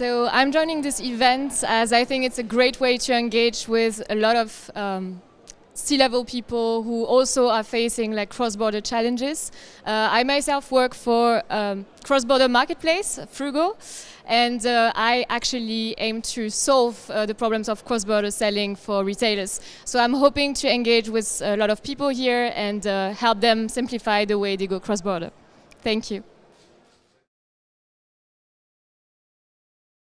So I'm joining this event as I think it's a great way to engage with a lot of um, C-level people who also are facing like cross-border challenges. Uh, I myself work for um, cross-border marketplace, Fruugo, and uh, I actually aim to solve uh, the problems of cross-border selling for retailers. So I'm hoping to engage with a lot of people here and uh, help them simplify the way they go cross-border. Thank you.